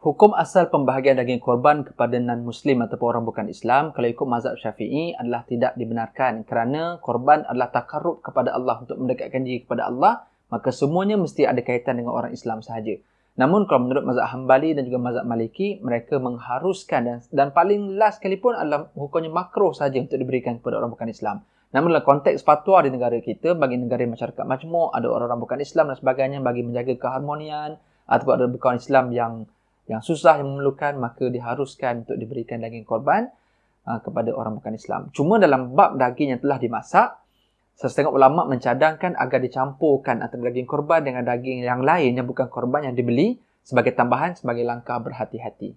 Hukum asal pembahagian daging korban kepada non-Muslim ataupun orang bukan Islam kalau ikut mazhab syafi'i adalah tidak dibenarkan kerana korban adalah takarub kepada Allah untuk mendekatkan diri kepada Allah maka semuanya mesti ada kaitan dengan orang Islam sahaja. Namun kalau menurut mazhab Hambali dan juga mazhab Maliki mereka mengharuskan dan, dan paling last sekali pun adalah hukumnya makruh saja untuk diberikan kepada orang bukan Islam. Namun dalam konteks fatwa di negara kita bagi negara masyarakat majmuk ada orang-orang bukan Islam dan sebagainya bagi menjaga keharmonian ataupun ada bukan Islam yang yang susah yang memerlukan maka diharuskan untuk diberikan daging korban uh, kepada orang bukan Islam. Cuma dalam bab daging yang telah dimasak, setengah ulama mencadangkan agar dicampurkan antara daging korban dengan daging yang lain yang bukan korban yang dibeli sebagai tambahan sebagai langkah berhati-hati.